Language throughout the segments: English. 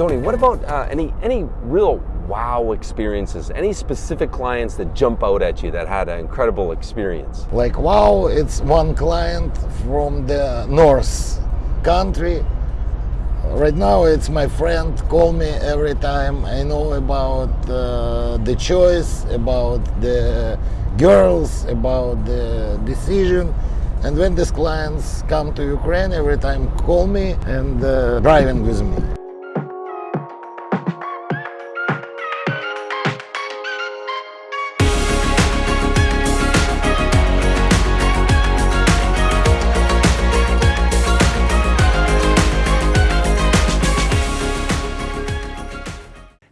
Tony, what about uh, any any real wow experiences? Any specific clients that jump out at you that had an incredible experience? Like wow, it's one client from the north country. Right now, it's my friend. Call me every time. I know about uh, the choice, about the girls, about the decision. And when these clients come to Ukraine, every time call me and uh, driving with me.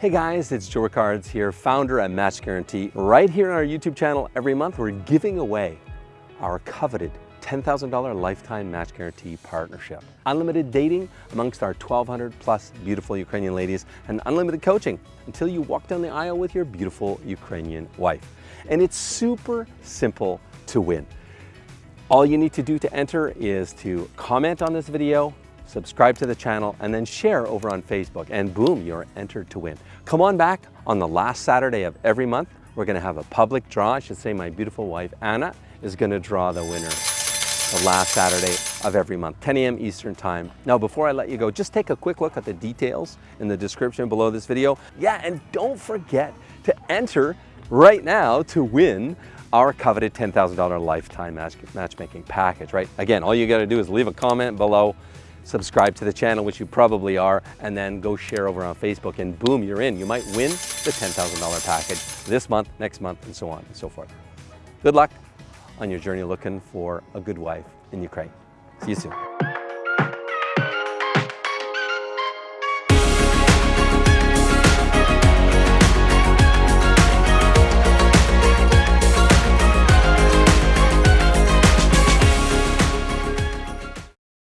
Hey guys, it's Joe Ricards here, founder at Match Guarantee. Right here on our YouTube channel, every month we're giving away our coveted $10,000 lifetime match guarantee partnership. Unlimited dating amongst our 1,200 plus beautiful Ukrainian ladies and unlimited coaching until you walk down the aisle with your beautiful Ukrainian wife. And it's super simple to win. All you need to do to enter is to comment on this video, subscribe to the channel, and then share over on Facebook. And boom, you're entered to win. Come on back on the last Saturday of every month. We're gonna have a public draw. I should say my beautiful wife, Anna, is gonna draw the winner the last Saturday of every month, 10 a.m. Eastern Time. Now, before I let you go, just take a quick look at the details in the description below this video. Yeah, and don't forget to enter right now to win our coveted $10,000 lifetime match matchmaking package, right? Again, all you gotta do is leave a comment below, subscribe to the channel, which you probably are, and then go share over on Facebook and boom, you're in. You might win the $10,000 package this month, next month, and so on and so forth. Good luck on your journey looking for a good wife in Ukraine. See you soon.